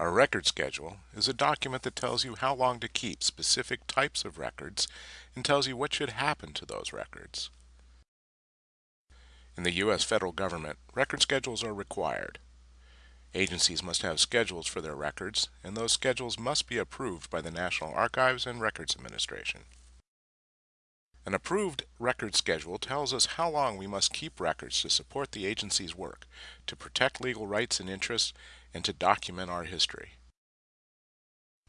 A record schedule is a document that tells you how long to keep specific types of records and tells you what should happen to those records. In the U.S. federal government, record schedules are required. Agencies must have schedules for their records, and those schedules must be approved by the National Archives and Records Administration. An approved record schedule tells us how long we must keep records to support the agency's work, to protect legal rights and interests, and to document our history.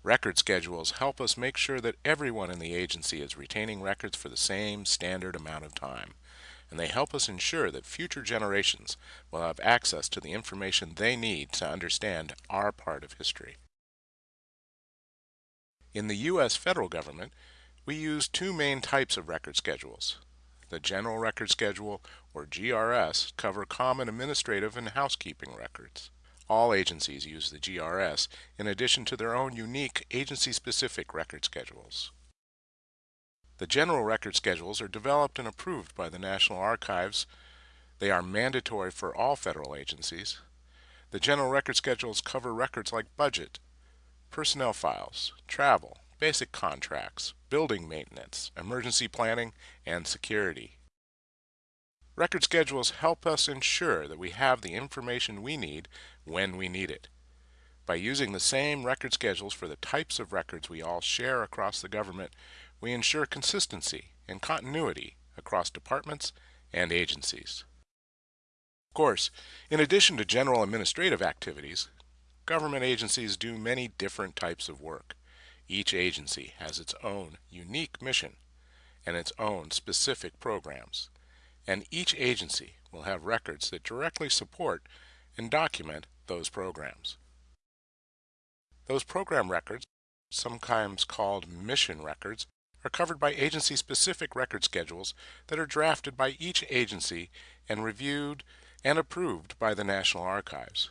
Record schedules help us make sure that everyone in the agency is retaining records for the same standard amount of time, and they help us ensure that future generations will have access to the information they need to understand our part of history. In the U.S. federal government, we use two main types of record schedules. The General Record Schedule, or GRS, cover common administrative and housekeeping records. All agencies use the GRS in addition to their own unique agency-specific record schedules. The General Record Schedules are developed and approved by the National Archives. They are mandatory for all federal agencies. The General Record Schedules cover records like budget, personnel files, travel, basic contracts, building maintenance, emergency planning, and security. Record schedules help us ensure that we have the information we need when we need it. By using the same record schedules for the types of records we all share across the government, we ensure consistency and continuity across departments and agencies. Of course, in addition to general administrative activities, government agencies do many different types of work. Each agency has its own unique mission and its own specific programs, and each agency will have records that directly support and document those programs. Those program records, sometimes called mission records, are covered by agency-specific record schedules that are drafted by each agency and reviewed and approved by the National Archives.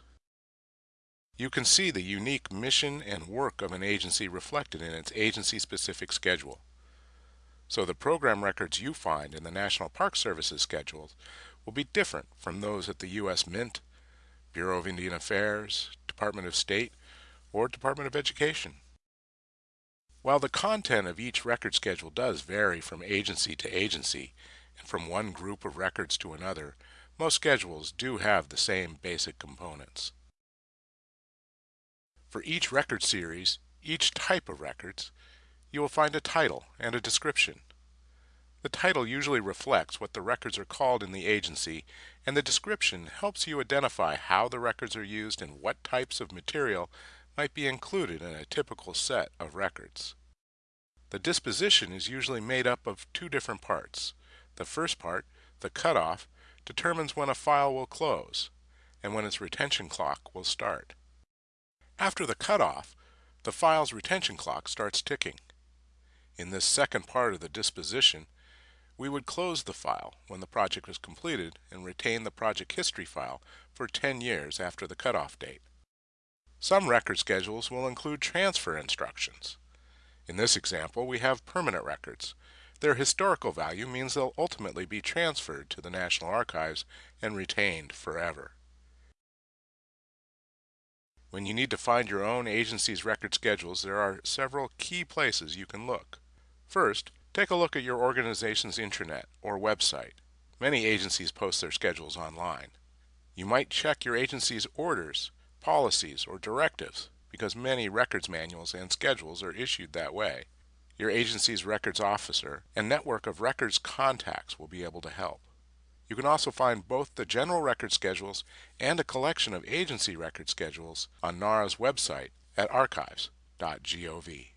You can see the unique mission and work of an agency reflected in its agency-specific schedule. So the program records you find in the National Park Service's schedules will be different from those at the U.S. Mint, Bureau of Indian Affairs, Department of State, or Department of Education. While the content of each record schedule does vary from agency to agency and from one group of records to another, most schedules do have the same basic components. For each record series, each type of records, you will find a title and a description. The title usually reflects what the records are called in the agency, and the description helps you identify how the records are used and what types of material might be included in a typical set of records. The disposition is usually made up of two different parts. The first part, the cutoff, determines when a file will close and when its retention clock will start. After the cutoff, the file's retention clock starts ticking. In this second part of the disposition, we would close the file when the project was completed and retain the project history file for 10 years after the cutoff date. Some record schedules will include transfer instructions. In this example, we have permanent records. Their historical value means they'll ultimately be transferred to the National Archives and retained forever. When you need to find your own agency's record schedules, there are several key places you can look. First, take a look at your organization's intranet or website. Many agencies post their schedules online. You might check your agency's orders, policies, or directives because many records manuals and schedules are issued that way. Your agency's records officer and network of records contacts will be able to help. You can also find both the general record schedules and a collection of agency record schedules on NARA's website at archives.gov.